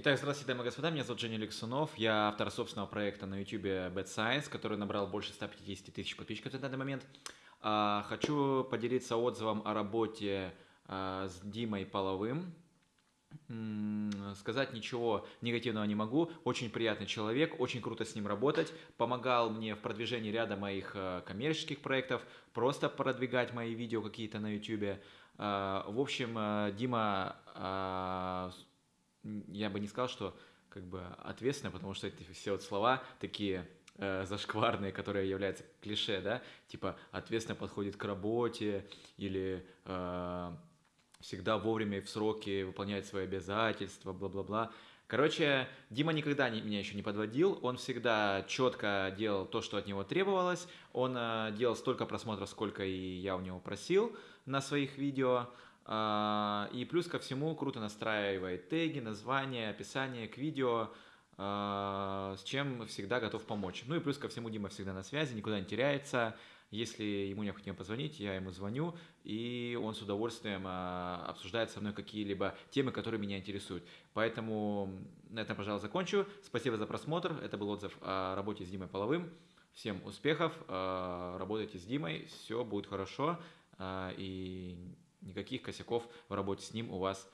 Итак, здравствуйте, дамы и господа, меня зовут Женя Лексунов, я автор собственного проекта на YouTube Bad Science, который набрал больше 150 тысяч подписчиков на данный момент. А, хочу поделиться отзывом о работе а, с Димой Половым. Сказать ничего негативного не могу. Очень приятный человек, очень круто с ним работать. Помогал мне в продвижении ряда моих а, коммерческих проектов, просто продвигать мои видео какие-то на YouTube. В общем, Дима я бы не сказал, что как бы ответственно, потому что эти все вот слова такие э, зашкварные, которые являются клише, да, типа ответственно подходит к работе или э, всегда вовремя и в сроки выполняет свои обязательства, бла-бла-бла. Короче, Дима никогда не, меня еще не подводил, он всегда четко делал то, что от него требовалось, он э, делал столько просмотров, сколько и я у него просил на своих видео, и плюс ко всему круто настраивает теги, названия, описание к видео, а, с чем всегда готов помочь. Ну и плюс ко всему Дима всегда на связи, никуда не теряется. Если ему необходимо позвонить, я ему звоню, и он с удовольствием а, обсуждает со мной какие-либо темы, которые меня интересуют. Поэтому на этом, пожалуй, закончу. Спасибо за просмотр. Это был отзыв о работе с Димой Половым. Всем успехов, работайте с Димой, все будет хорошо. И никаких косяков в работе с ним у вас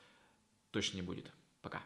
точно не будет. Пока.